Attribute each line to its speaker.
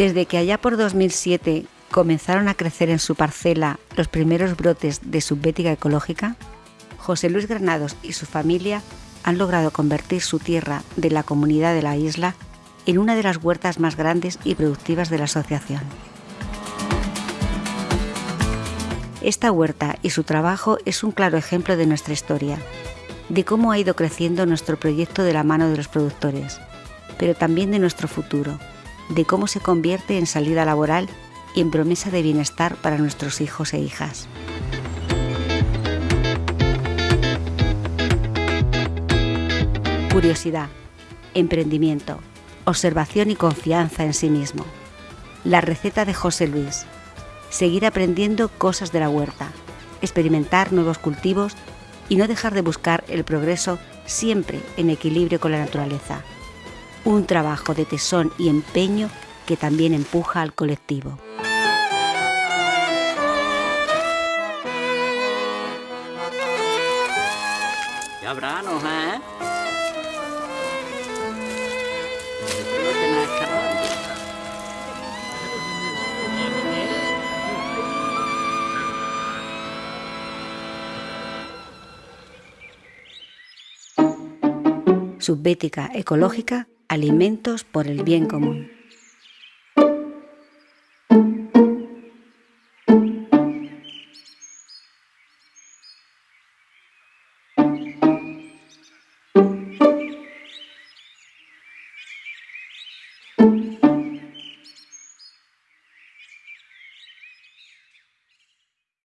Speaker 1: Desde que allá por 2007 comenzaron a crecer en su parcela los primeros brotes de subbética ecológica, José Luis Granados y su familia han logrado convertir su tierra de la comunidad de la isla en una de las huertas más grandes y productivas de la asociación. Esta huerta y su trabajo es un claro ejemplo de nuestra historia, de cómo ha ido creciendo nuestro proyecto de la mano de los productores, pero también de nuestro futuro, de cómo se convierte en salida laboral y en promesa de bienestar para nuestros hijos e hijas. Curiosidad, emprendimiento, observación y confianza en sí mismo. La receta de José Luis. Seguir aprendiendo cosas de la huerta, experimentar nuevos cultivos y no dejar de buscar el progreso siempre en equilibrio con la naturaleza. Un trabajo de tesón y empeño que también empuja al colectivo. ¿eh? Subbética ecológica, alimentos por el bien común.